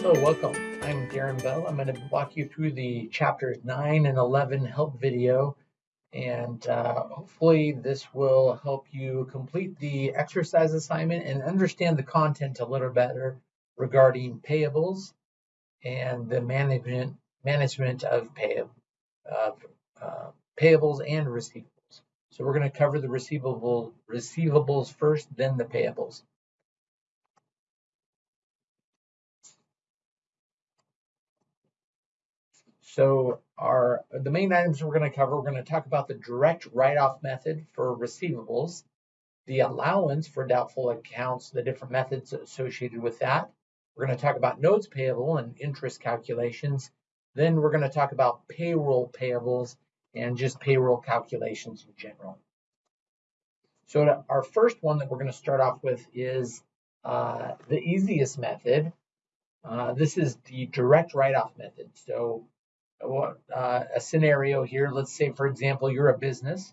Hello, welcome. I'm Darren Bell. I'm going to walk you through the chapters 9 and 11 help video and uh, hopefully this will help you complete the exercise assignment and understand the content a little better regarding payables and the management management of pay, of, uh, payables and receivables. So we're going to cover the receivable receivables first, then the payables. So our the main items we're going to cover, we're going to talk about the direct write-off method for receivables, the allowance for doubtful accounts, the different methods associated with that. We're going to talk about notes payable and interest calculations. Then we're going to talk about payroll payables and just payroll calculations in general. So our first one that we're going to start off with is uh, the easiest method. Uh, this is the direct write-off method. So uh, a scenario here. Let's say, for example, you're a business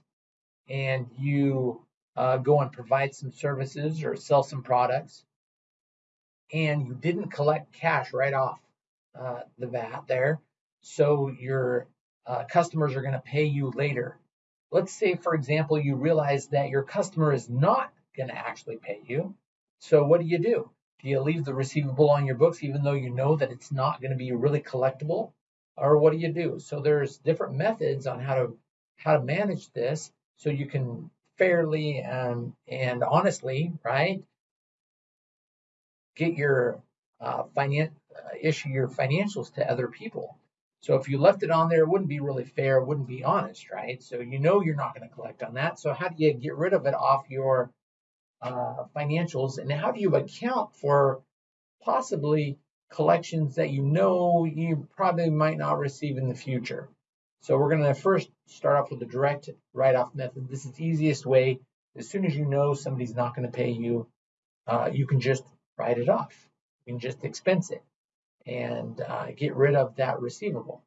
and you uh, go and provide some services or sell some products, and you didn't collect cash right off uh, the VAT there. So your uh, customers are going to pay you later. Let's say, for example, you realize that your customer is not going to actually pay you. So what do you do? Do you leave the receivable on your books even though you know that it's not going to be really collectible? Or what do you do? So there's different methods on how to how to manage this so you can fairly and and honestly, right, get your uh, finan uh, issue your financials to other people. So if you left it on there, it wouldn't be really fair, it wouldn't be honest, right? So you know you're not going to collect on that. So how do you get rid of it off your uh, financials, and how do you account for possibly collections that you know you probably might not receive in the future. So we're going to first start off with the direct write-off method. This is the easiest way. As soon as you know somebody's not going to pay you, uh, you can just write it off. You can just expense it and uh, get rid of that receivable.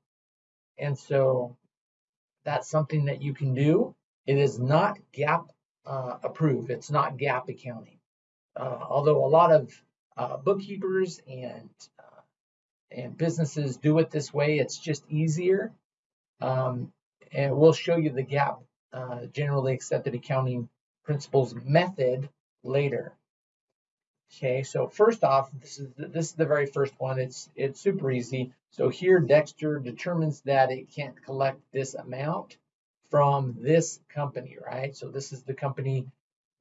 And so that's something that you can do. It is not GAAP uh, approved. It's not GAAP accounting. Uh, although a lot of uh, bookkeepers and uh, and businesses do it this way. It's just easier. Um, and we'll show you the GAAP, uh, generally accepted accounting principles method later. Okay, so first off, this is the, this is the very first one. It's it's super easy. So here Dexter determines that it can't collect this amount from this company, right? So this is the company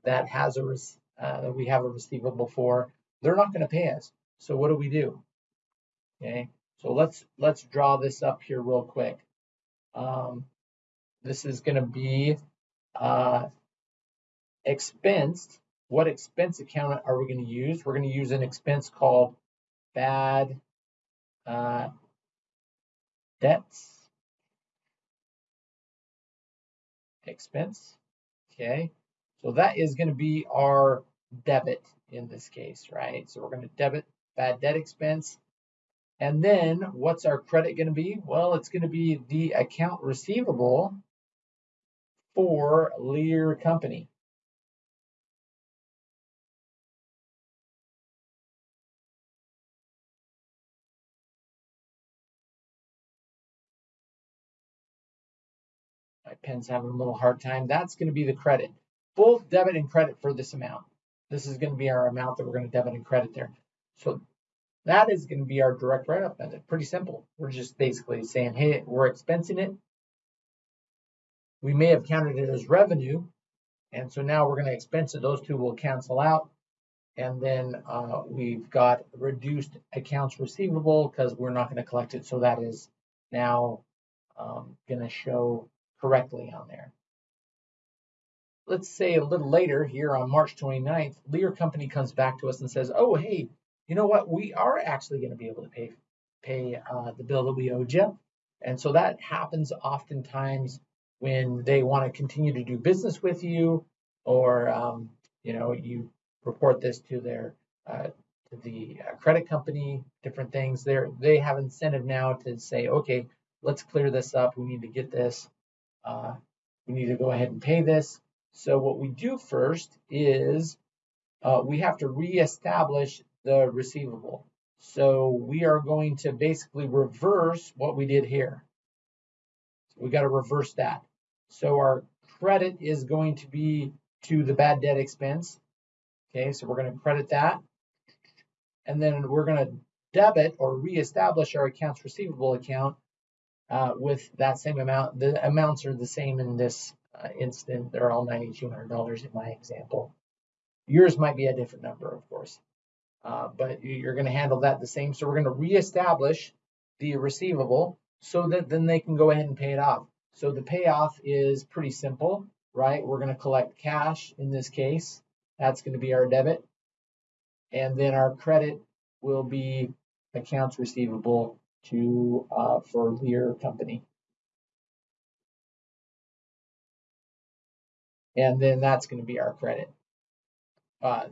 that has a uh, we have a receivable for. They're not going to pay us. So what do we do? Okay, so let's let's draw this up here real quick. Um, this is going to be uh, expensed. What expense account are we going to use? We're going to use an expense called bad uh, debts expense. Okay, so that is going to be our debit in this case, right? So we're going to debit bad debt expense. And then what's our credit going to be? Well, it's going to be the account receivable for Lear Company. My pen's having a little hard time. That's going to be the credit. Both debit and credit for this amount. This is going to be our amount that we're going to debit and credit there. So that is going to be our direct write-off method. Pretty simple. We're just basically saying, hey, we're expensing it. We may have counted it as revenue. And so now we're going to expense it. Those two will cancel out. And then uh, we've got reduced accounts receivable because we're not going to collect it. So that is now um, going to show correctly on there let's say a little later here on March 29th, Lear Company comes back to us and says, oh, hey, you know what? We are actually going to be able to pay pay uh, the bill that we owed you. And so that happens oftentimes when they want to continue to do business with you or, um, you know, you report this to their uh, to the uh, credit company, different things. They they have incentive now to say, okay, let's clear this up. We need to get this. Uh, we need to go ahead and pay this. So what we do first is uh, we have to reestablish the receivable. So we are going to basically reverse what we did here. So we got to reverse that. So our credit is going to be to the bad debt expense. Okay, so we're going to credit that. And then we're going to debit or reestablish our accounts receivable account uh, with that same amount. The amounts are the same in this uh, instant. They're all $9,200 in my example. Yours might be a different number, of course, uh, but you're going to handle that the same. So we're going to reestablish the receivable so that then they can go ahead and pay it off. So the payoff is pretty simple, right? We're going to collect cash in this case. That's going to be our debit. And then our credit will be accounts receivable to uh, for Lear Company. And then that's going to be our credit. Uh,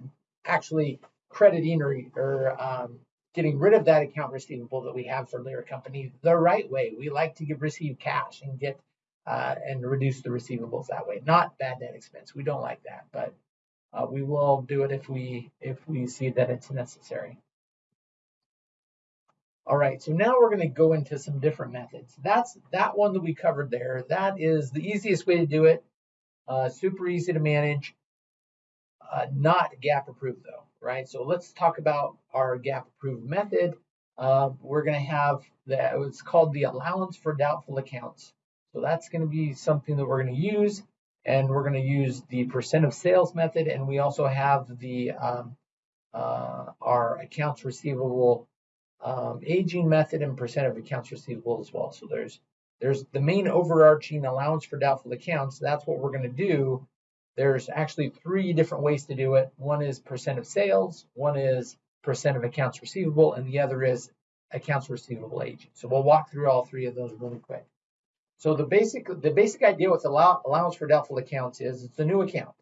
actually, crediting or, or um, getting rid of that account receivable that we have for Lear Company the right way. We like to give receive cash and get uh, and reduce the receivables that way. Not bad debt expense. We don't like that, but uh, we will do it if we if we see that it's necessary. All right, so now we're going to go into some different methods. That's that one that we covered there. That is the easiest way to do it. Uh, super easy to manage. Uh, not GAAP approved though, right? So let's talk about our GAAP approved method. Uh, we're going to have that. It's called the allowance for doubtful accounts. So that's going to be something that we're going to use, and we're going to use the percent of sales method, and we also have the um, uh, our accounts receivable um, aging method and percent of accounts receivable as well. So there's there's the main overarching allowance for doubtful accounts. That's what we're going to do. There's actually three different ways to do it. One is percent of sales, one is percent of accounts receivable, and the other is accounts receivable aging. So we'll walk through all three of those really quick. So the basic the basic idea with allow, allowance for doubtful accounts is it's a new account.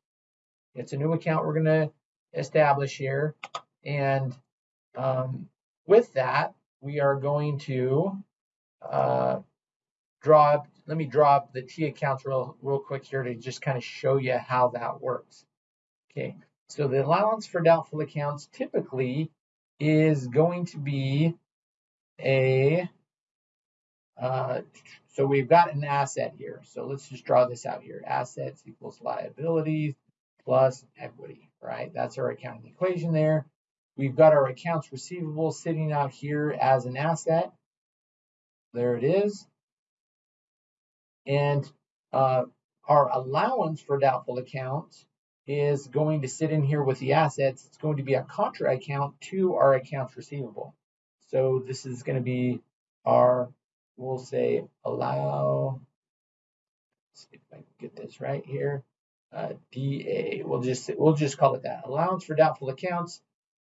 It's a new account we're going to establish here, and um, with that, we are going to uh, draw, let me draw up the T accounts real, real quick here to just kind of show you how that works. Okay, so the allowance for doubtful accounts typically is going to be a, uh, so we've got an asset here. So let's just draw this out here. Assets equals liabilities plus equity, right? That's our accounting equation there. We've got our accounts receivable sitting out here as an asset. There it is. And uh, our allowance for doubtful accounts is going to sit in here with the assets. It's going to be a contra account to our accounts receivable. So this is going to be our, we'll say allow, see if I can get this right here, uh, DA. We'll just we'll just call it that. Allowance for doubtful accounts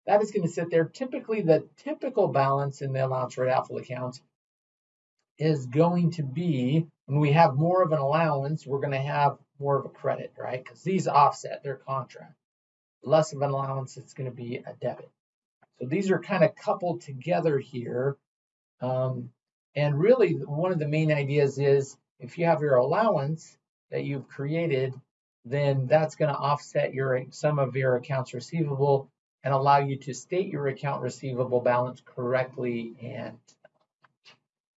that is going to sit there. Typically, the typical balance in the allowance for doubtful accounts is going to be when we have more of an allowance, we're going to have more of a credit, right? Because these offset, they're contra. Less of an allowance, it's going to be a debit. So these are kind of coupled together here. Um, and really, one of the main ideas is if you have your allowance that you've created, then that's going to offset your some of your accounts receivable and allow you to state your account receivable balance correctly. And,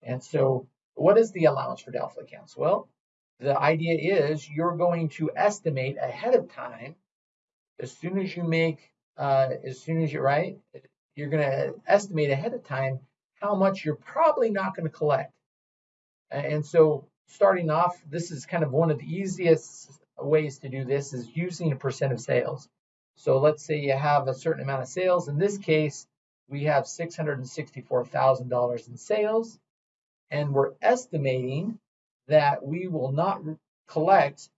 and so what is the allowance for doubtful accounts? Well, the idea is you're going to estimate ahead of time, as soon as you make, uh, as soon as you're right, you're going to estimate ahead of time how much you're probably not going to collect. And so starting off, this is kind of one of the easiest ways to do this is using a percent of sales. So let's say you have a certain amount of sales. In this case, we have $664,000 in sales, and we're estimating that we will not collect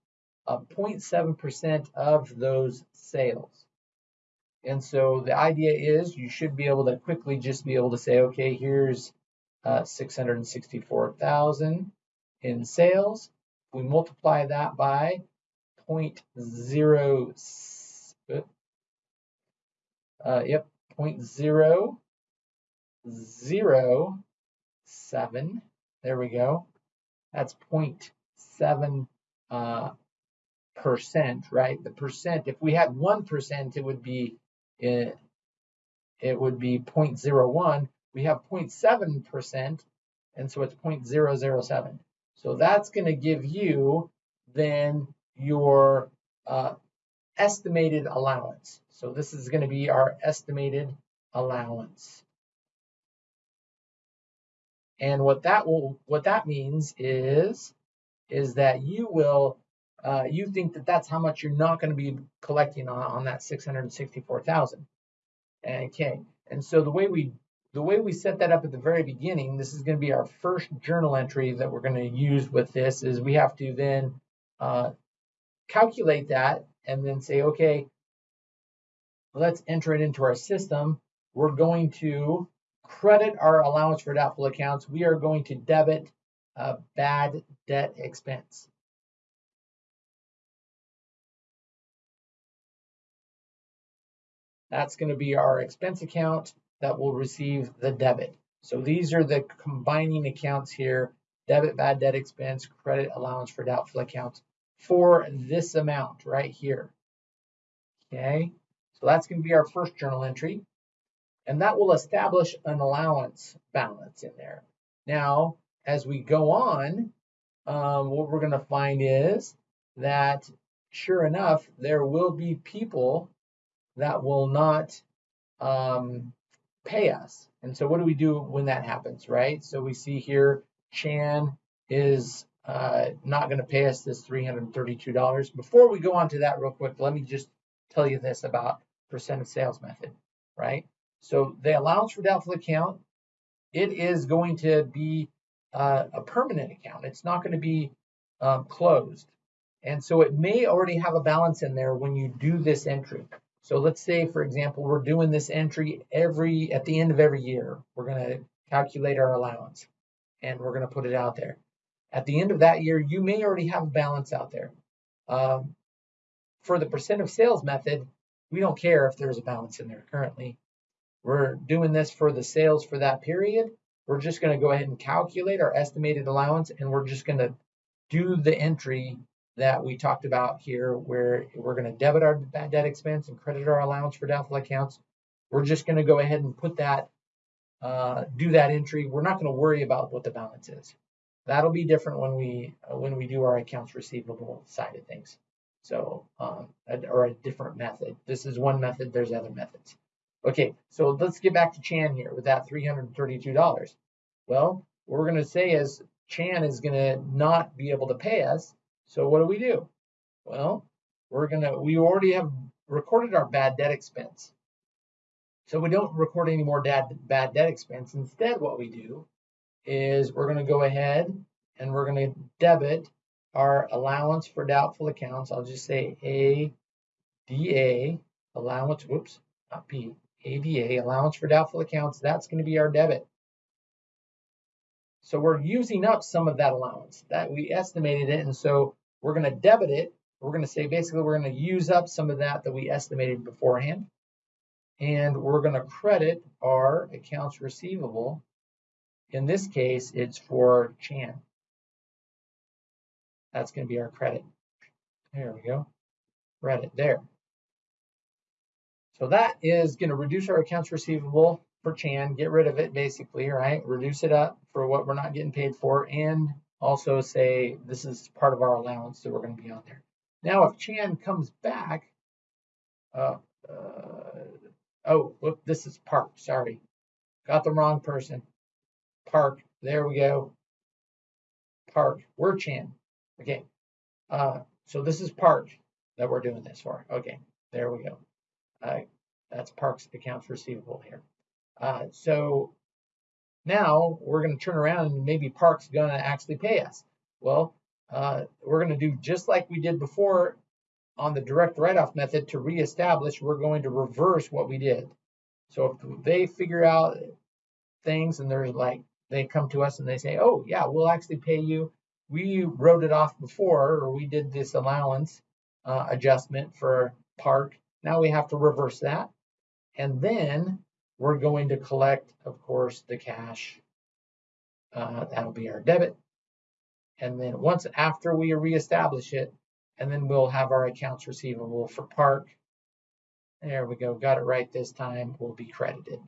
a 0.7% of those sales. And so the idea is you should be able to quickly just be able to say, okay, here's uh, 664,000 in sales. We multiply that by 0. uh, yep, point zero zero seven. There we go. That's point seven uh, percent, right? The percent. If we had one percent, it would be uh, it would be 0.01. We have 0.7%, and so it's 0.007. So that's going to give you then your uh, estimated allowance. So this is going to be our estimated allowance. And what that will, what that means is, is that you will, uh, you think that that's how much you're not going to be collecting on, on that 664,000. Okay, and so the way we the way we set that up at the very beginning, this is going to be our first journal entry that we're going to use with this, is we have to then uh, calculate that and then say, okay, let's enter it into our system. We're going to credit our allowance for doubtful accounts. We are going to debit a bad debt expense. That's going to be our expense account that will receive the debit. So these are the combining accounts here, debit, bad debt expense, credit, allowance for doubtful accounts for this amount right here. Okay, so that's going to be our first journal entry. And that will establish an allowance balance in there. Now, as we go on, um, what we're going to find is that sure enough, there will be people that will not um, pay us. And so what do we do when that happens, right? So we see here Chan is uh, not going to pay us this $332. Before we go on to that real quick, let me just tell you this about percent of sales method, right? So the allowance for doubtful account, it is going to be uh, a permanent account. It's not going to be um, closed. And so it may already have a balance in there when you do this entry. So let's say, for example, we're doing this entry every at the end of every year. We're going to calculate our allowance and we're going to put it out there. At the end of that year, you may already have a balance out there. Um, for the percent of sales method, we don't care if there's a balance in there currently. We're doing this for the sales for that period. We're just going to go ahead and calculate our estimated allowance and we're just going to do the entry that we talked about here where we're going to debit our bad debt expense and credit our allowance for doubtful accounts. We're just going to go ahead and put that, uh, do that entry. We're not going to worry about what the balance is. That'll be different when we uh, when we do our accounts receivable side of things. So, um, or a different method. This is one method. There's other methods. Okay, so let's get back to Chan here with that $332. Well, what we're going to say is Chan is going to not be able to pay us so what do we do? Well, we're gonna, we already have recorded our bad debt expense. So we don't record any more bad, bad debt expense. Instead, what we do is we're gonna go ahead and we're gonna debit our allowance for doubtful accounts. I'll just say ADA, allowance, whoops, not P, ADA, allowance for doubtful accounts. That's gonna be our debit. So we're using up some of that allowance that we estimated it. And so we're going to debit it. We're going to say basically we're going to use up some of that that we estimated beforehand. And we're going to credit our accounts receivable. In this case, it's for Chan. That's going to be our credit. There we go. Credit there. So that is going to reduce our accounts receivable for Chan, get rid of it basically, right? Reduce it up for what we're not getting paid for and also say this is part of our allowance that we're going to be on there. Now if Chan comes back, uh, uh, oh, whoop, this is Park, sorry. Got the wrong person. Park, there we go. Park, we're Chan. Okay, uh, so this is Park that we're doing this for. Okay, there we go. Uh, that's Park's accounts receivable here. Uh, so now we're going to turn around and maybe Park's going to actually pay us. Well, uh, we're going to do just like we did before on the direct write-off method to reestablish, we're going to reverse what we did. So if they figure out things and they're like, they come to us and they say, oh yeah, we'll actually pay you. We wrote it off before, or we did this allowance uh, adjustment for Park. Now we have to reverse that. And then we're going to collect, of course, the cash. Uh, that'll be our debit. And then once after we reestablish it, and then we'll have our accounts receivable for Park. There we go. Got it right this time. Will be credited.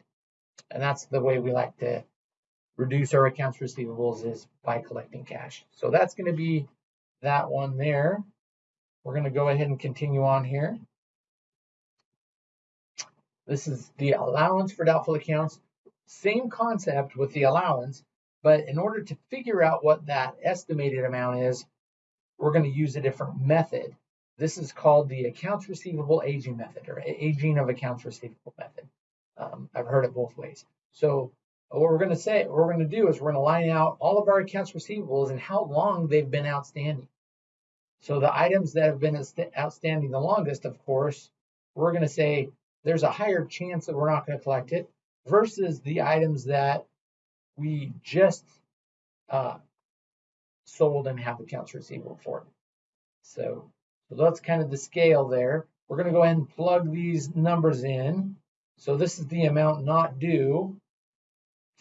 And that's the way we like to reduce our accounts receivables is by collecting cash. So that's going to be that one there. We're going to go ahead and continue on here. This is the allowance for doubtful accounts. Same concept with the allowance, but in order to figure out what that estimated amount is, we're going to use a different method. This is called the accounts receivable aging method or aging of accounts receivable method. Um, I've heard it both ways. So what we're going to say, what we're going to do is we're going to line out all of our accounts receivables and how long they've been outstanding. So the items that have been outstanding the longest, of course, we're going to say there's a higher chance that we're not going to collect it versus the items that we just uh, sold and have accounts receivable for. So, so that's kind of the scale there. We're going to go ahead and plug these numbers in. So this is the amount not due.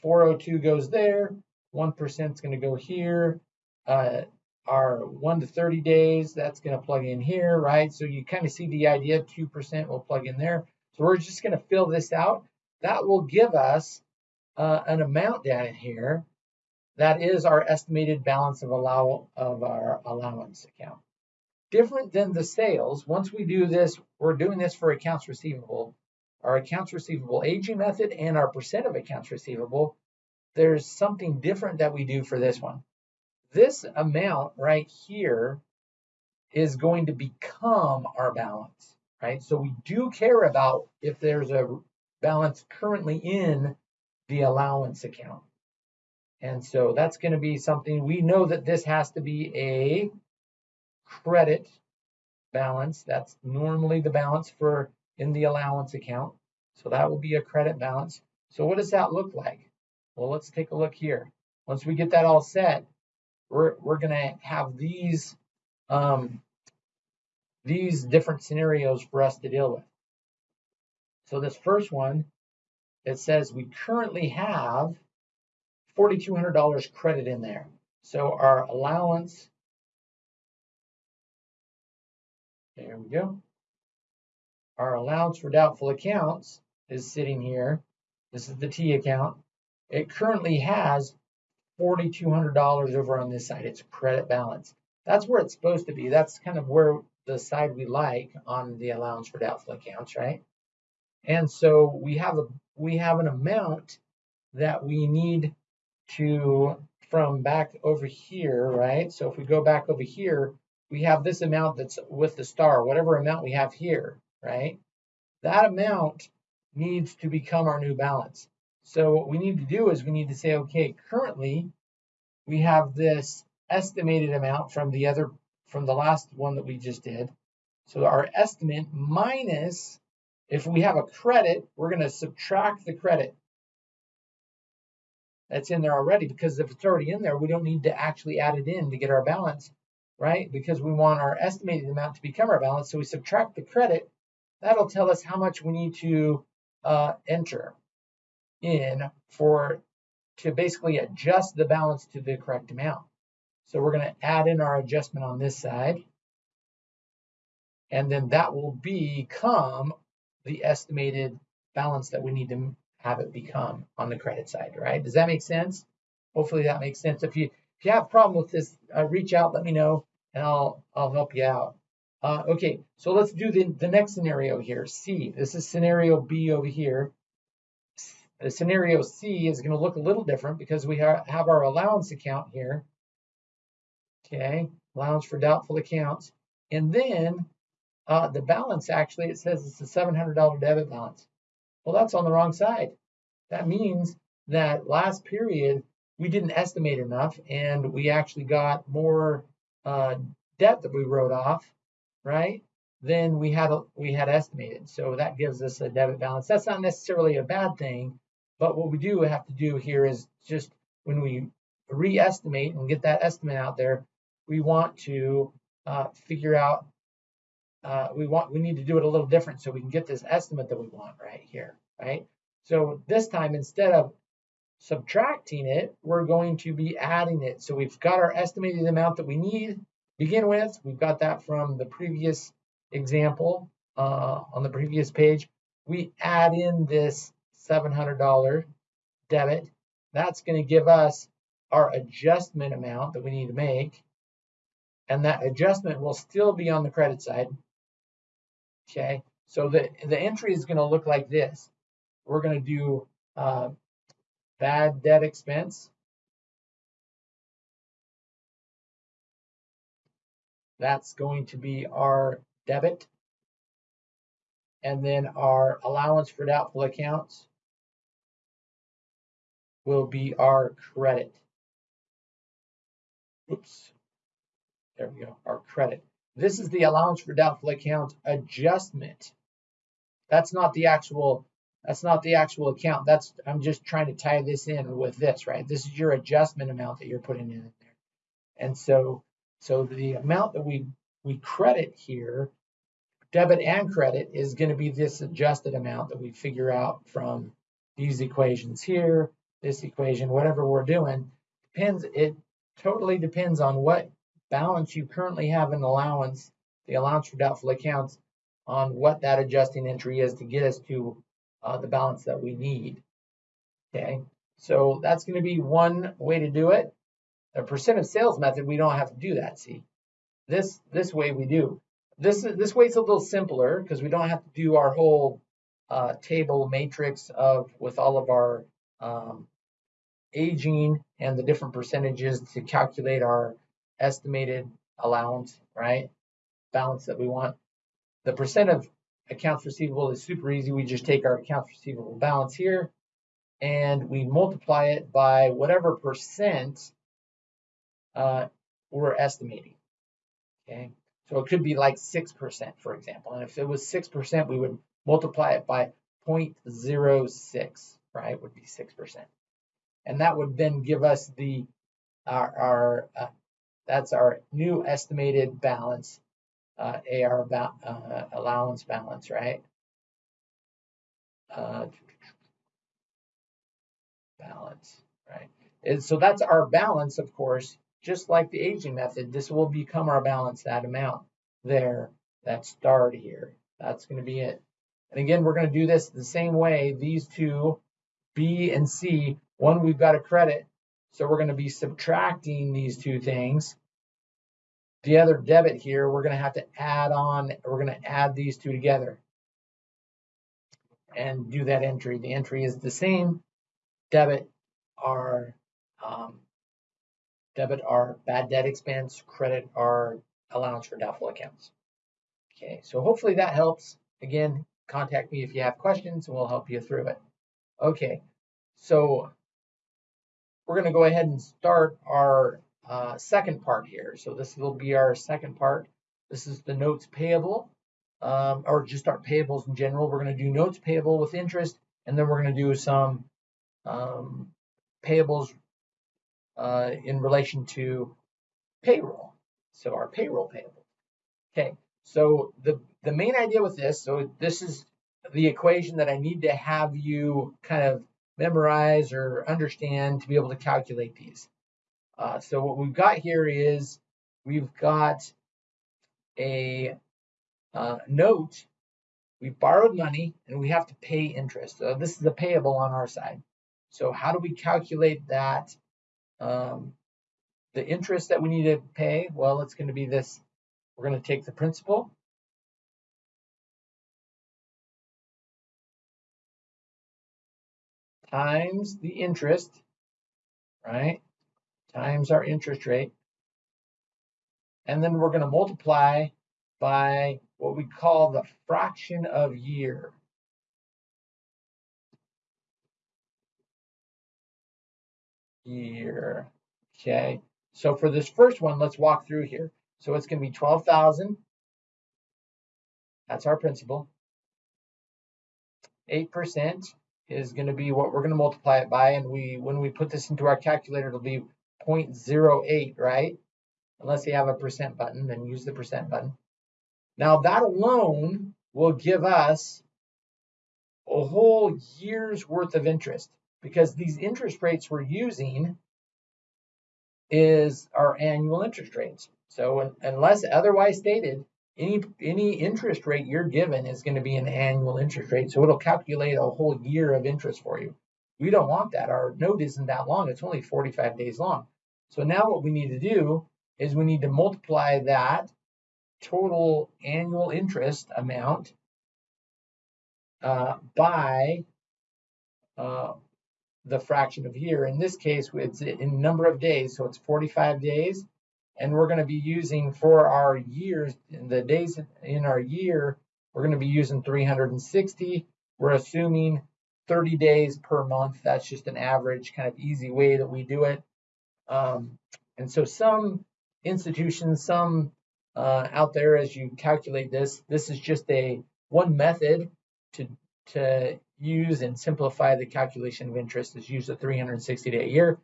402 goes there. 1% is going to go here. Uh, our 1 to 30 days, that's going to plug in here, right? So you kind of see the idea. 2% will plug in there. So we're just going to fill this out. That will give us uh, an amount down here that is our estimated balance of allow of our allowance account. Different than the sales, once we do this, we're doing this for accounts receivable. Our accounts receivable aging method and our percent of accounts receivable, there's something different that we do for this one. This amount right here is going to become our balance, right? So we do care about if there's a balance currently in the allowance account. And so that's going to be something we know that this has to be a credit balance. That's normally the balance for in the allowance account. So that will be a credit balance. So what does that look like? Well, let's take a look here. Once we get that all set, we're, we're going to have these, um, these different scenarios for us to deal with. So this first one, it says we currently have $4,200 credit in there. So our allowance, there we go. Our allowance for doubtful accounts is sitting here. This is the T account. It currently has $4,200 over on this side. It's credit balance. That's where it's supposed to be. That's kind of where the side we like on the allowance for doubtful accounts, right? And so we have a we have an amount that we need to from back over here, right? So if we go back over here, we have this amount that's with the star, whatever amount we have here, right? That amount needs to become our new balance. So what we need to do is we need to say, okay, currently we have this estimated amount from the other, from the last one that we just did. So our estimate minus, if we have a credit, we're going to subtract the credit that's in there already because if it's already in there, we don't need to actually add it in to get our balance, right? Because we want our estimated amount to become our balance. So we subtract the credit. That'll tell us how much we need to uh, enter in for to basically adjust the balance to the correct amount. So we're going to add in our adjustment on this side. And then that will become the estimated balance that we need to have it become on the credit side, right? Does that make sense? Hopefully that makes sense. If you if you have a problem with this, uh, reach out, let me know, and I'll I'll help you out. Uh, okay, so let's do the, the next scenario here. C. This is scenario B over here. The scenario C is going to look a little different because we ha have our allowance account here. Okay, allowance for doubtful accounts. And then uh, the balance actually, it says it's a $700 debit balance. Well, that's on the wrong side. That means that last period we didn't estimate enough and we actually got more uh, debt that we wrote off, right? Than we had we had estimated. So that gives us a debit balance. That's not necessarily a bad thing, but what we do have to do here is just when we re-estimate and get that estimate out there, we want to uh, figure out uh, we want we need to do it a little different so we can get this estimate that we want right here, right? So this time instead of subtracting it, we're going to be adding it. So we've got our estimated amount that we need begin with. We've got that from the previous example uh, on the previous page, we add in this $700 debit. That's going to give us our adjustment amount that we need to make. And that adjustment will still be on the credit side. Okay, so the, the entry is going to look like this. We're going to do uh, bad debt expense. That's going to be our debit. And then our allowance for doubtful accounts will be our credit. Oops. There we go, our credit. This is the allowance for doubtful accounts adjustment. That's not the actual that's not the actual account. That's I'm just trying to tie this in with this, right? This is your adjustment amount that you're putting in there. And so so the amount that we we credit here, debit and credit, is going to be this adjusted amount that we figure out from these equations here, this equation, whatever we're doing. Depends. It totally depends on what balance you currently have in allowance, the allowance for doubtful accounts, on what that adjusting entry is to get us to uh, the balance that we need. Okay, so that's going to be one way to do it. The percent of sales method, we don't have to do that. See, this this way we do. This is this way it's a little simpler because we don't have to do our whole uh, table matrix of with all of our um, aging and the different percentages to calculate our estimated allowance, right? Balance that we want. The percent of accounts receivable is super easy. We just take our accounts receivable balance here and we multiply it by whatever percent uh, we're estimating. Okay, so it could be like 6%, for example. And if it was 6%, we would multiply it by 0.06, right? Would be 6%. And that would then give us the our, our uh, that's our new estimated balance, uh, AR ba uh, allowance balance, right? Uh, balance, right? And so that's our balance, of course, just like the aging method, this will become our balance, that amount there, that starred here. That's going to be it. And again, we're going to do this the same way. These two, B and C, one we've got a credit, so we're going to be subtracting these two things. The other debit here, we're going to have to add on, we're going to add these two together and do that entry. The entry is the same. Debit our um, debit our bad debt expense, credit our allowance for doubtful accounts. Okay, so hopefully that helps. Again, contact me if you have questions and we'll help you through it. Okay, so we're going to go ahead and start our uh, second part here. So this will be our second part. This is the notes payable, um, or just our payables in general. We're going to do notes payable with interest, and then we're going to do some um, payables uh, in relation to payroll. So our payroll payable. Okay, so the, the main idea with this, so this is the equation that I need to have you kind of memorize or understand to be able to calculate these. Uh, so what we've got here is we've got a uh, note. We borrowed money and we have to pay interest. So this is a payable on our side. So how do we calculate that? Um, the interest that we need to pay, well, it's going to be this. We're going to take the principal times the interest, right? Times our interest rate. And then we're going to multiply by what we call the fraction of year. Year. Okay. So for this first one, let's walk through here. So it's going to be 12,000. That's our principal. 8% is going to be what we're going to multiply it by. And we, when we put this into our calculator, it'll be 0.08, right? Unless you have a percent button, then use the percent button. Now that alone will give us a whole year's worth of interest because these interest rates we're using is our annual interest rates. So unless otherwise stated, any any interest rate you're given is going to be an annual interest rate. So it'll calculate a whole year of interest for you. We don't want that. Our note isn't that long. It's only 45 days long. So now what we need to do is we need to multiply that total annual interest amount uh, by uh, the fraction of year. In this case, it's in number of days, so it's 45 days. And we're going to be using for our years, the days in our year, we're going to be using 360. We're assuming 30 days per month. That's just an average kind of easy way that we do it. Um, and so some institutions, some uh, out there as you calculate this, this is just a one method to, to use and simplify the calculation of interest is use a 360 day a year.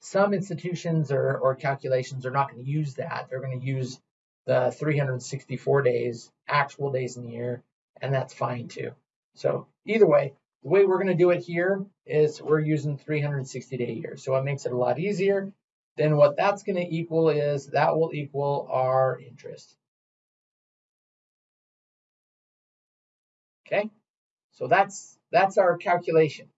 Some institutions or, or calculations are not going to use that. They're going to use the 364 days, actual days in the year, and that's fine too. So either way, the way we're going to do it here is we're using 360 day years. So it makes it a lot easier. Then what that's going to equal is that will equal our interest. Okay, so that's that's our calculation.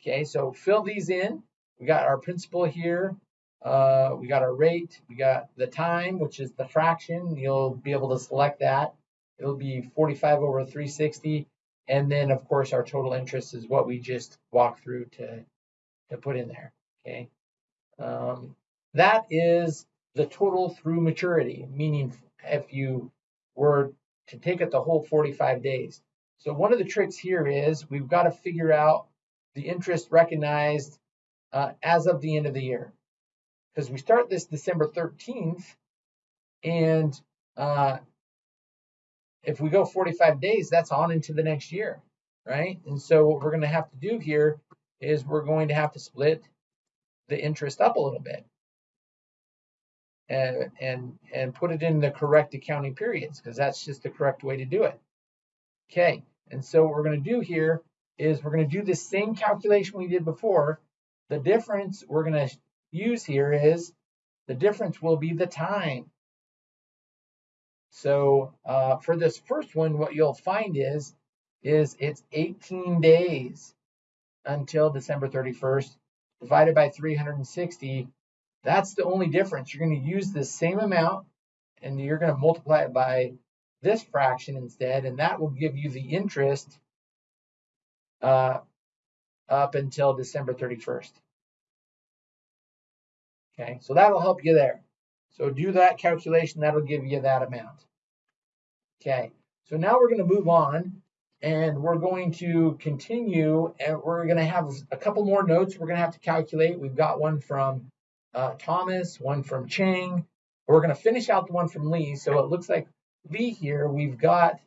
Okay, so fill these in. We got our principal here. Uh, we got our rate. We got the time, which is the fraction. You'll be able to select that. It'll be 45 over 360. And then, of course, our total interest is what we just walked through to, to put in there. Okay. Um, that is the total through maturity, meaning if you were to take it the whole 45 days. So one of the tricks here is we've got to figure out the interest recognized uh, as of the end of the year. Because we start this December 13th, and uh, if we go 45 days, that's on into the next year, right? And so what we're going to have to do here is we're going to have to split the interest up a little bit and and and put it in the correct accounting periods because that's just the correct way to do it. Okay, and so what we're going to do here is we're going to do the same calculation we did before. The difference we're going to use here is the difference will be the time. So uh, for this first one, what you'll find is, is it's 18 days until December 31st divided by 360. That's the only difference. You're going to use the same amount and you're going to multiply it by this fraction instead, and that will give you the interest uh, up until December 31st. Okay, so that'll help you there. So do that calculation, that'll give you that amount. Okay, so now we're going to move on and we're going to continue and we're going to have a couple more notes we're going to have to calculate. We've got one from uh, Thomas, one from Chang. We're going to finish out the one from Lee. So it looks like Lee here, we've got,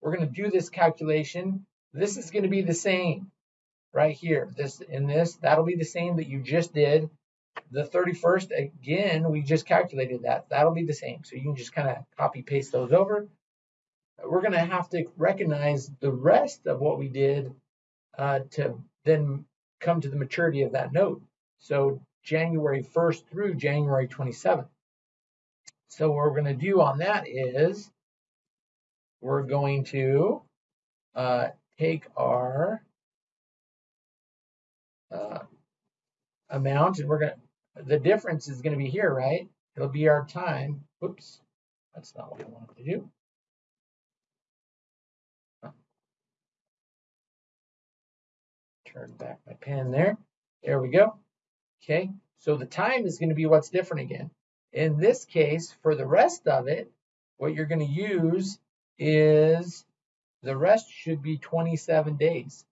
we're going to do this calculation. This is going to be the same right here. This in this, that'll be the same that you just did. The 31st, again, we just calculated that. That'll be the same. So you can just kind of copy paste those over. We're going to have to recognize the rest of what we did uh, to then come to the maturity of that note. So January 1st through January 27th. So what we're going to do on that is we're going to uh, take our uh, amount and we're going to, the difference is going to be here, right? It'll be our time. Whoops, that's not what I wanted to do. Turn back my pen there. There we go. Okay, so the time is going to be what's different again. In this case, for the rest of it, what you're going to use is the rest should be 27 days,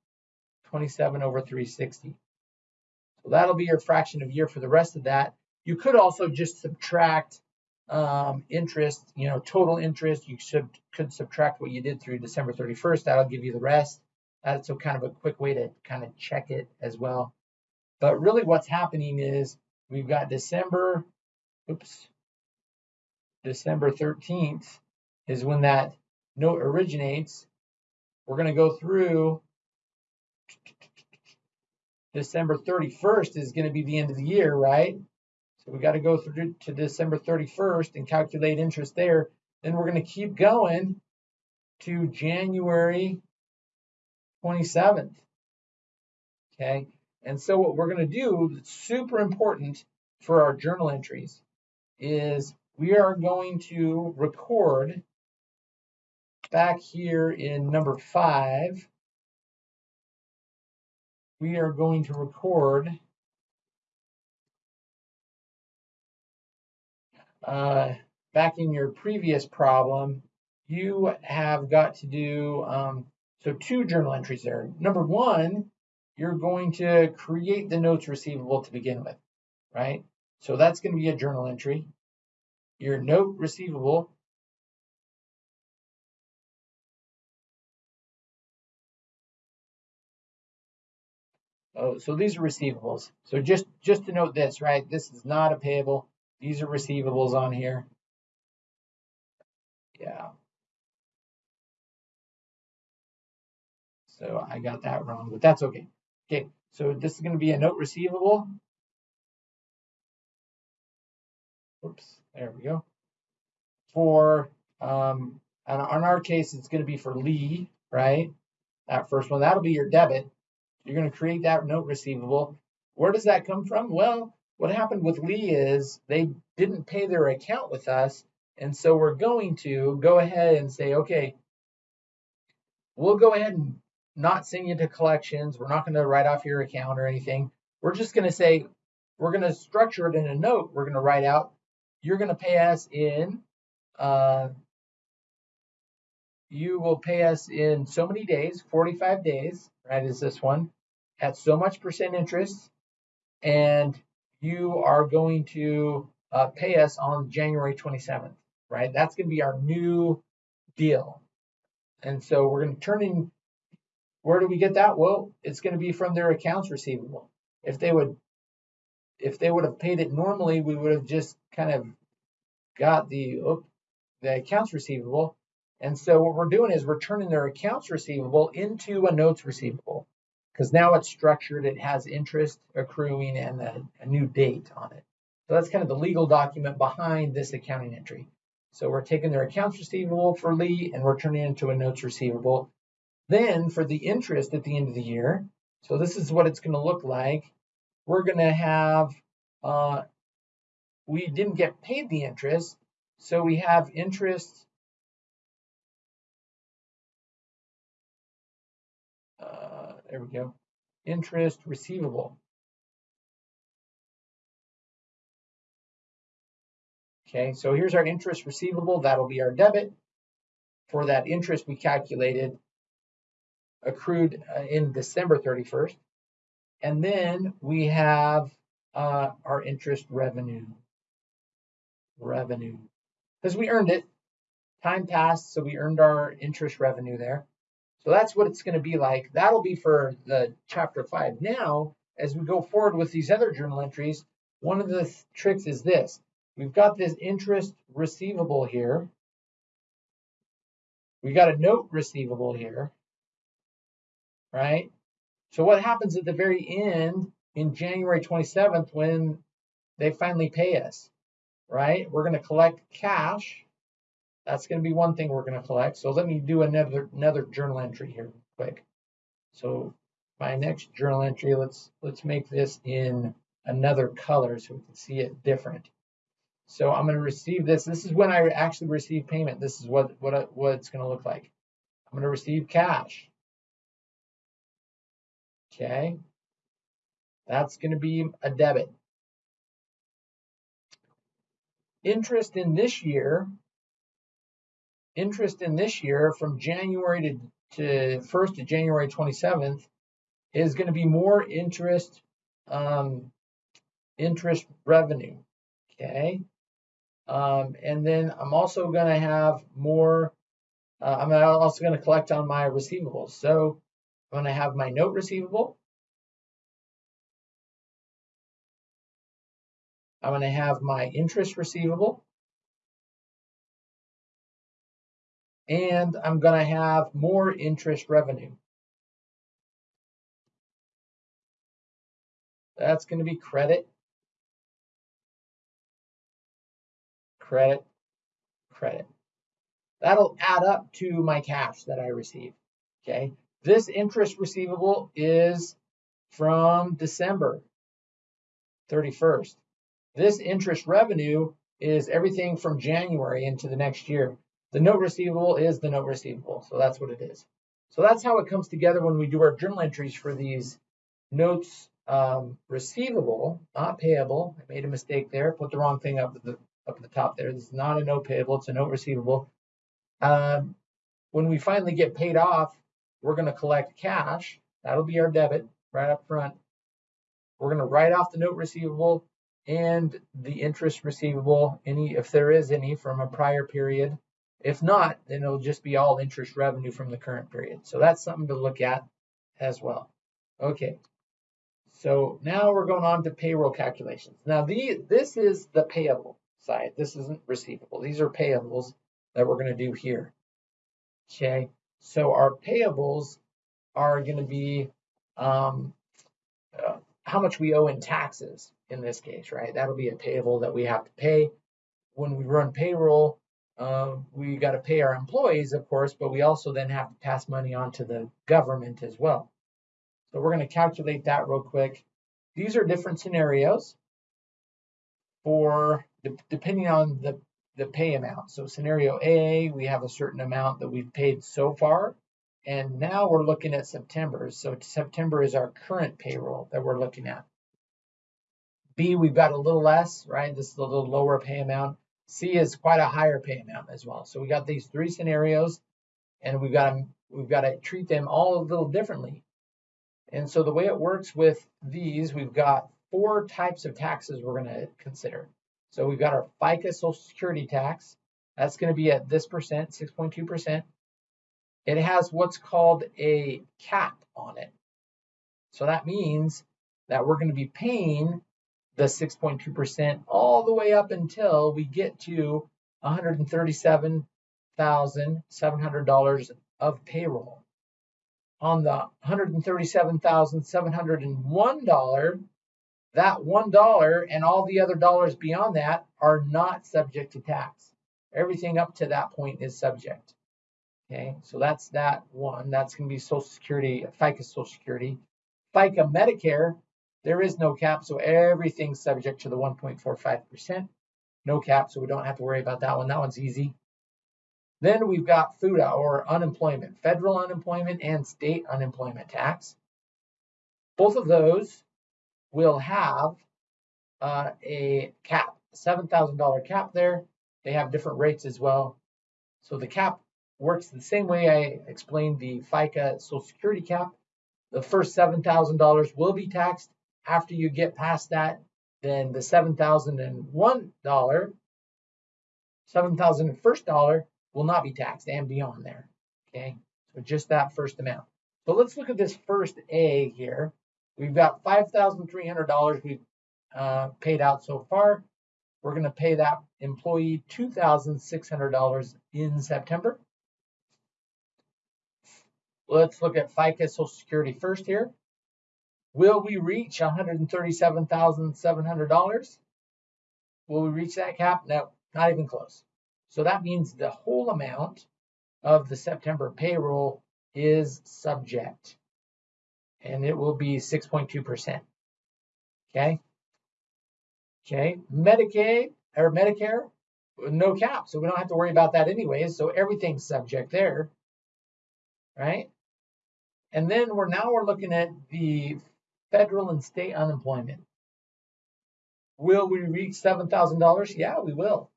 27 over 360. So that'll be your fraction of year for the rest of that. You could also just subtract um, interest, you know, total interest. You could subtract what you did through December 31st. That'll give you the rest. That's a kind of a quick way to kind of check it as well. But really what's happening is we've got December, oops, December 13th is when that note originates. We're going to go through December 31st is going to be the end of the year, right? So we got to go through to December 31st and calculate interest there. Then we're going to keep going to January 27th. Okay. And so what we're going to do, that's super important for our journal entries, is we are going to record back here in number five, we are going to record uh, back in your previous problem, you have got to do um, so two journal entries there. Number one, you're going to create the notes receivable to begin with, right? So that's going to be a journal entry. Your note receivable Oh, so these are receivables. So just just to note this, right? This is not a payable. These are receivables on here. Yeah. So I got that wrong, but that's okay. Okay, so this is going to be a note receivable. Oops, there we go. For, um, and on our case, it's going to be for Lee, right? That first one, that'll be your debit. You're going to create that note receivable. Where does that come from? Well, what happened with Lee is they didn't pay their account with us. And so we're going to go ahead and say, okay, we'll go ahead and not send you to collections. We're not going to write off your account or anything. We're just going to say, we're going to structure it in a note. We're going to write out, you're going to pay us in, uh, you will pay us in so many days, 45 days, right, is this one, at so much percent interest. And you are going to uh, pay us on January 27th, right? That's going to be our new deal. And so we're going to turn in where do we get that? Well, it's going to be from their accounts receivable. If they would if they would have paid it normally, we would have just kind of got the the accounts receivable. And so what we're doing is we're turning their accounts receivable into a notes receivable because now it's structured, it has interest accruing and a, a new date on it. So that's kind of the legal document behind this accounting entry. So we're taking their accounts receivable for Lee and we're turning it into a notes receivable. Then for the interest at the end of the year, so this is what it's going to look like. We're going to have, uh, we didn't get paid the interest, so we have interest. There we go. Interest receivable. Okay, so here's our interest receivable. That'll be our debit. For that interest we calculated accrued uh, in December 31st. And then we have uh, our interest revenue. Revenue. Because we earned it. Time passed, so we earned our interest revenue there. So that's what it's going to be like. That'll be for the chapter five. Now, as we go forward with these other journal entries, one of the th tricks is this. We've got this interest receivable here. We got a note receivable here right? So what happens at the very end in January 27th when they finally pay us, right? We're going to collect cash. That's going to be one thing we're going to collect. So let me do another another journal entry here quick. So my next journal entry, let's let's make this in another color so we can see it different. So I'm going to receive this. This is when I actually receive payment. This is what what what it's going to look like. I'm going to receive cash. Okay, that's going to be a debit. Interest in this year, interest in this year from January to, to 1st to January 27th is going to be more interest um, interest revenue. Okay. Um, and then I'm also going to have more, uh, I'm also going to collect on my receivables. So I'm going to have my note receivable. I'm going to have my interest receivable. And I'm going to have more interest revenue. That's going to be credit, credit, credit. That'll add up to my cash that I receive. Okay. This interest receivable is from December 31st. This interest revenue is everything from January into the next year. The note receivable is the note receivable. So that's what it is. So that's how it comes together when we do our journal entries for these notes um, receivable, not payable. I made a mistake there. Put the wrong thing up at the up at the top there. This is not a note payable. It's a note receivable. Um, when we finally get paid off, we're going to collect cash. That'll be our debit right up front. We're going to write off the note receivable and the interest receivable, any if there is any from a prior period. If not, then it'll just be all interest revenue from the current period. So that's something to look at as well. Okay. So now we're going on to payroll calculations. Now the, this is the payable side. This isn't receivable. These are payables that we're going to do here. Okay. So our payables are going to be um, uh, how much we owe in taxes in this case, right? That'll be a payable that we have to pay. When we run payroll, uh, we got to pay our employees, of course, but we also then have to pass money on to the government as well. So we're going to calculate that real quick. These are different scenarios for depending on the, the pay amount. So scenario A, we have a certain amount that we've paid so far. And now we're looking at September. So September is our current payroll that we're looking at. B, we've got a little less, right? This is a little lower pay amount. C is quite a higher pay amount as well. So we got these three scenarios, and we've got to, we've got to treat them all a little differently. And so the way it works with these, we've got four types of taxes we're going to consider. So we've got our FICA Social Security tax. That's going to be at this percent, 6.2%. It has what's called a cap on it. So that means that we're going to be paying the 6.2% all the way up until we get to $137,700 of payroll. On the $137,701, that $1 and all the other dollars beyond that are not subject to tax. Everything up to that point is subject. Okay, so that's that one. That's going to be Social Security, FICA Social Security. FICA Medicare there is no cap, so everything's subject to the 1.45%. No cap, so we don't have to worry about that one. That one's easy. Then we've got FUTA or unemployment, federal unemployment and state unemployment tax. Both of those will have uh, a cap, $7,000 cap there. They have different rates as well. So the cap works the same way I explained the FICA Social Security cap. The first $7,000 will be taxed after you get past that, then the $7,001, $7,001 will not be taxed and beyond there. Okay, so just that first amount. So let's look at this first A here. We've got $5,300 we've uh, paid out so far. We're going to pay that employee $2,600 in September. Let's look at FICA Social Security first here. Will we reach $137,700? Will we reach that cap? No, not even close. So that means the whole amount of the September payroll is subject. And it will be 6.2%. Okay? Okay, Medicaid or Medicare, no cap. So we don't have to worry about that anyways. So everything's subject there. Right? And then we're now we're looking at the federal and state unemployment. Will we reach $7,000? Yeah, we will.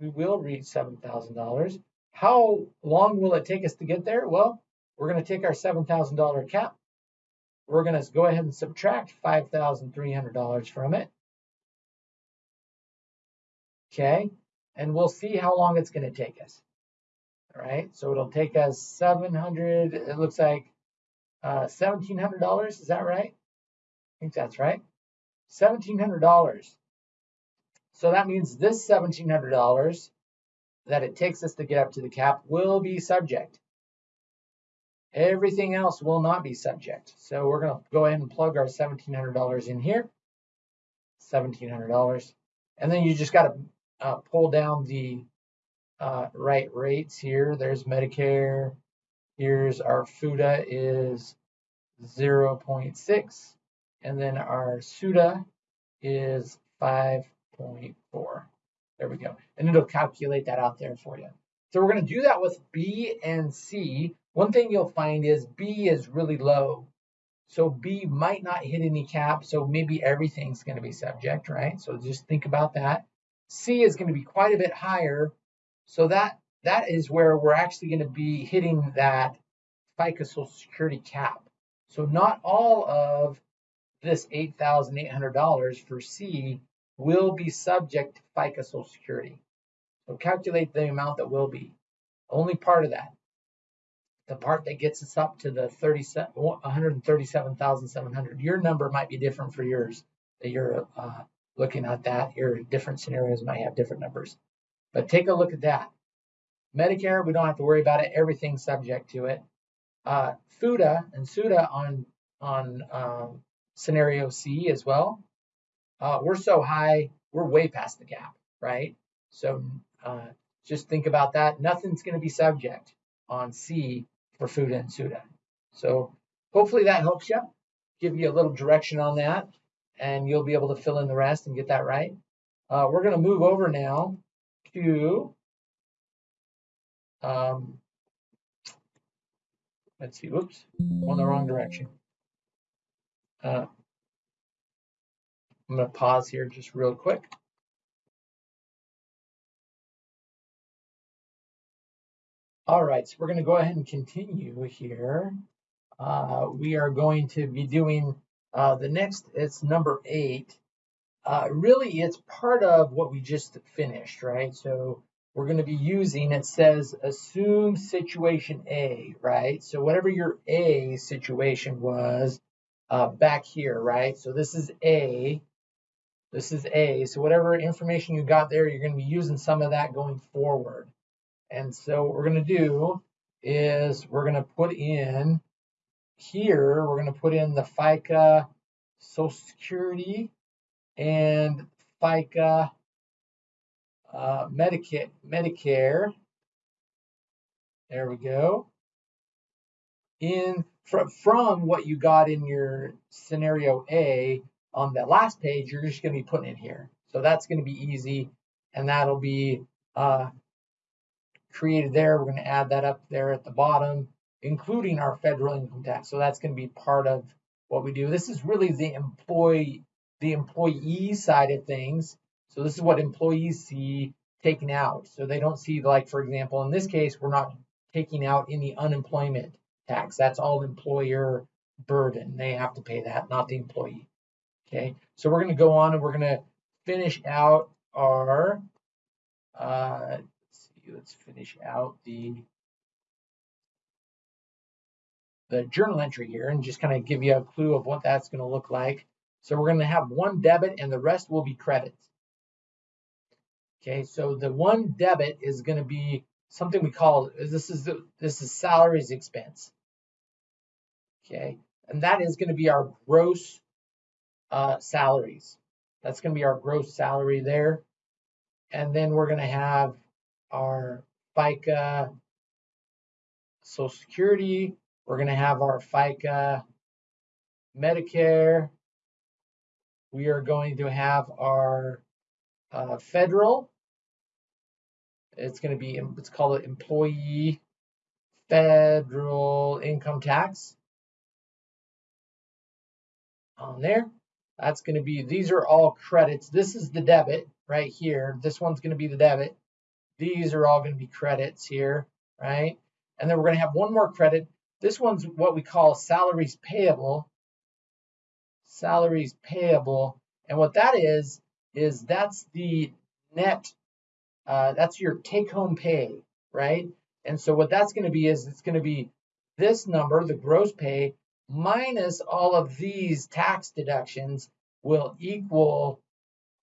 We will reach $7,000. How long will it take us to get there? Well, we're going to take our $7,000 cap. We're going to go ahead and subtract $5,300 from it. Okay, and we'll see how long it's going to take us. All right, so it'll take us 700, it looks like uh, $1,700, is that right? Think that's right. $1,700. So that means this $1,700 that it takes us to get up to the cap will be subject. Everything else will not be subject. So we're going to go ahead and plug our $1,700 in here. $1,700. And then you just got to uh, pull down the uh, right rates here. There's Medicare. Here's our FUTA is 0.6. And then our SUTA is 5.4. There we go. And it'll calculate that out there for you. So we're going to do that with B and C. One thing you'll find is B is really low. So B might not hit any cap, so maybe everything's going to be subject, right? So just think about that. C is going to be quite a bit higher, so that that is where we're actually going to be hitting that FICA Social Security cap. So not all of this $8,800 for C will be subject to FICA Social Security. So calculate the amount that will be. Only part of that. The part that gets us up to the 137,700. Your number might be different for yours that you're uh, looking at that. Your different scenarios might have different numbers. But take a look at that. Medicare, we don't have to worry about it. Everything's subject to it. Uh, FUTA and SUTA on on um, scenario C as well. Uh, we're so high, we're way past the cap, right? So uh, just think about that. Nothing's going to be subject on C for FUTA and SUTA. So hopefully that helps you, give you a little direction on that, and you'll be able to fill in the rest and get that right. Uh, we're going to move over now to um, let's see, whoops, on the wrong direction. Uh, I'm going to pause here just real quick. All right, so we're going to go ahead and continue here. Uh, we are going to be doing uh, the next, it's number eight. Uh, really, it's part of what we just finished, right? So we're going to be using, it says assume situation A, right? So whatever your A situation was uh, back here, right? So this is A, this is A. So whatever information you got there, you're going to be using some of that going forward. And so what we're going to do is we're going to put in here, we're going to put in the FICA Social Security and FICA uh, Medicare, Medicare. There we go. In from, from what you got in your scenario A on the last page, you're just going to be putting it here. So that's going to be easy, and that'll be uh, created there. We're going to add that up there at the bottom, including our federal income tax. So that's going to be part of what we do. This is really the employee the employee side of things. So this is what employees see taken out. So they don't see like, for example, in this case, we're not taking out any unemployment tax. That's all employer burden. They have to pay that, not the employee. Okay, so we're going to go on and we're going to finish out our, uh, let's see, let's finish out the the journal entry here and just kind of give you a clue of what that's going to look like. So we're going to have one debit and the rest will be credits. Okay, so the one debit is going to be something we call this is the, this is salaries expense. Okay, and that is going to be our gross uh, salaries. That's going to be our gross salary there. And then we're going to have our FICA Social Security. We're going to have our FICA Medicare. We are going to have our uh, federal it's going to be, it's called call employee federal income tax on there. That's going to be, these are all credits. This is the debit right here. This one's going to be the debit. These are all going to be credits here, right? And then we're going to have one more credit. This one's what we call salaries payable. Salaries payable. And what that is, is that's the net uh, that's your take home pay, right? And so what that's going to be is it's going to be this number, the gross pay, minus all of these tax deductions will equal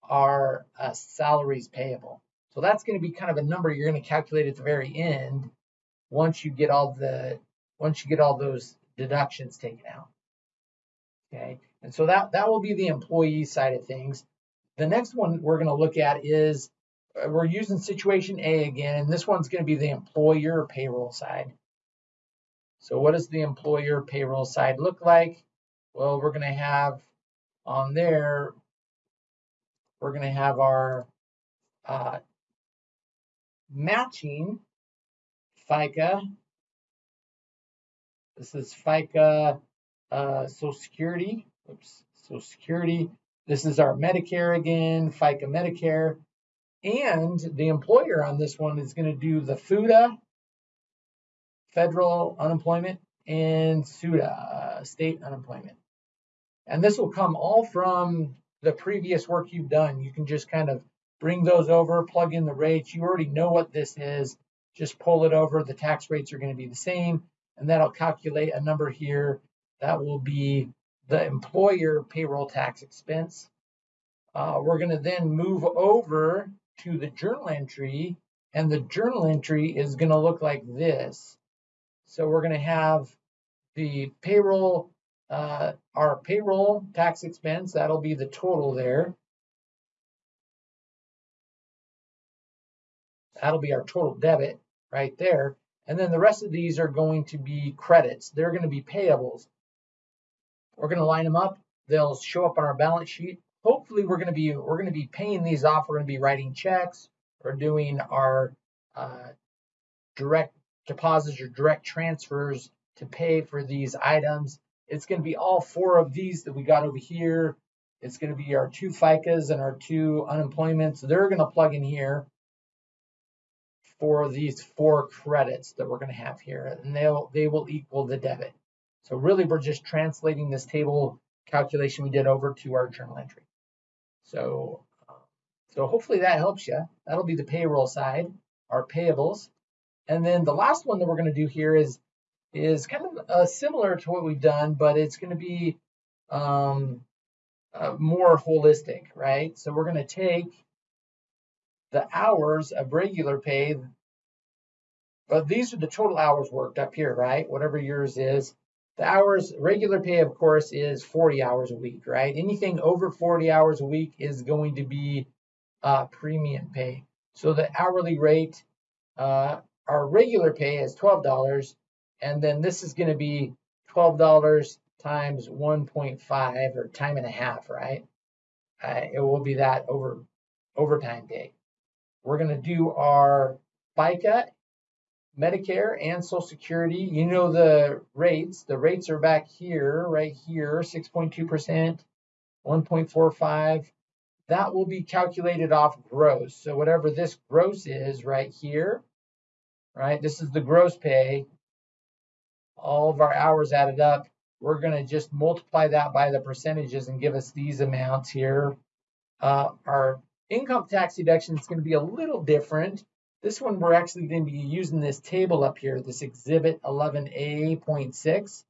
our uh, salaries payable. So that's going to be kind of a number you're going to calculate at the very end once you get all the once you get all those deductions taken out. Okay, and so that that will be the employee side of things. The next one we're going to look at is uh, we're using situation A again, and this one's going to be the employer payroll side. So what does the employer payroll side look like? Well, we're going to have on there, we're going to have our uh, matching FICA. This is FICA uh, Social Security. Oops, Social Security. This is our Medicare again, FICA Medicare. And the employer on this one is going to do the FUTA, federal unemployment, and SUTA, uh, state unemployment. And this will come all from the previous work you've done. You can just kind of bring those over, plug in the rates. You already know what this is. Just pull it over. The tax rates are going to be the same. And that'll calculate a number here. That will be the employer payroll tax expense. Uh, we're going to then move over to the journal entry, and the journal entry is going to look like this. So we're going to have the payroll, uh, our payroll tax expense, that'll be the total there. That'll be our total debit right there. And then the rest of these are going to be credits. They're going to be payables. We're going to line them up. They'll show up on our balance sheet. Hopefully we're going to be we're going to be paying these off. We're going to be writing checks or doing our uh, direct deposits or direct transfers to pay for these items. It's going to be all four of these that we got over here. It's going to be our two FICAs and our two unemployments. They're going to plug in here for these four credits that we're going to have here, and they'll they will equal the debit. So really, we're just translating this table calculation we did over to our journal entry. So, um, so hopefully that helps you. That'll be the payroll side, our payables. And then the last one that we're going to do here is is kind of uh, similar to what we've done, but it's going to be um, uh, more holistic, right? So we're going to take the hours of regular pay, but these are the total hours worked up here, right? Whatever yours is. The hours, regular pay, of course, is 40 hours a week, right? Anything over 40 hours a week is going to be uh, premium pay. So the hourly rate, uh, our regular pay is $12, and then this is going to be $12 times 1.5 or time and a half, right? Uh, it will be that over overtime pay. We're going to do our FICA Medicare and Social Security, you know the rates. The rates are back here, right here, 6.2%, 1.45. That will be calculated off gross. So whatever this gross is right here, right, this is the gross pay. All of our hours added up. We're going to just multiply that by the percentages and give us these amounts here. Uh, our income tax deduction is going to be a little different. This one, we're actually going to be using this table up here, this Exhibit 11A.6.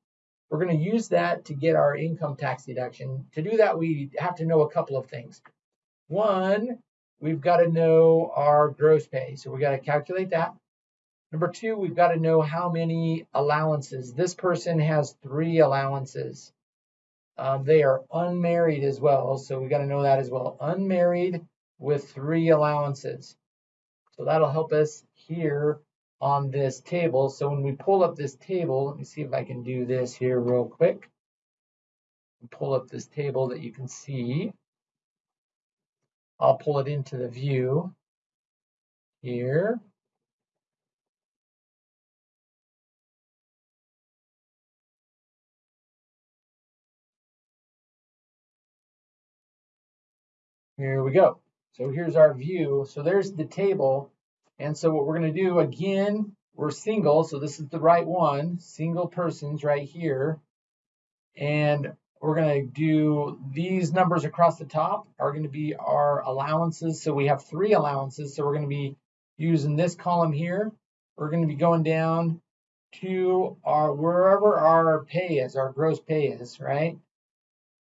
We're going to use that to get our income tax deduction. To do that, we have to know a couple of things. One, we've got to know our gross pay. So we got to calculate that. Number two, we've got to know how many allowances. This person has three allowances. Um, they are unmarried as well, so we've got to know that as well. Unmarried with three allowances. So that'll help us here on this table. So when we pull up this table, let me see if I can do this here real quick. Pull up this table that you can see. I'll pull it into the view here. Here we go. So here's our view. So there's the table. And so what we're going to do again, we're single. So this is the right one, single persons right here. And we're going to do these numbers across the top are going to be our allowances. So we have three allowances. So we're going to be using this column here. We're going to be going down to our wherever our pay is, our gross pay is, right?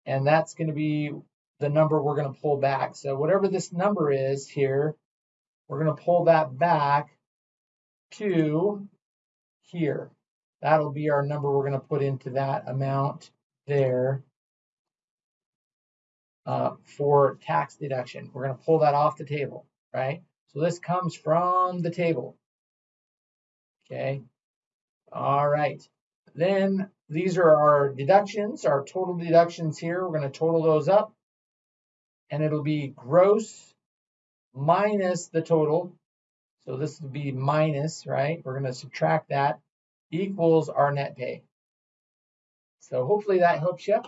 And that's going to be the number we're going to pull back. So whatever this number is here, we're going to pull that back to here. That'll be our number we're going to put into that amount there uh, for tax deduction. We're going to pull that off the table, right? So this comes from the table. Okay. All right. Then these are our deductions, our total deductions here. We're going to total those up. And it'll be gross minus the total. So this will be minus, right? We're going to subtract that equals our net pay. So hopefully that helps you.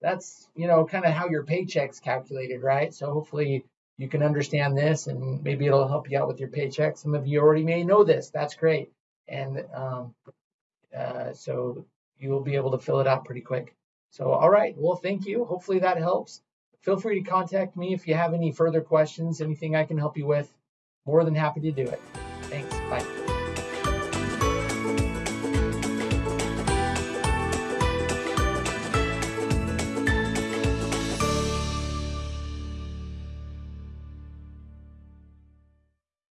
That's, you know, kind of how your paycheck's calculated, right? So hopefully you can understand this and maybe it'll help you out with your paycheck. Some of you already may know this. That's great. And um, uh, so you will be able to fill it out pretty quick. So, all right. Well, thank you. Hopefully that helps. Feel free to contact me if you have any further questions, anything I can help you with. More than happy to do it.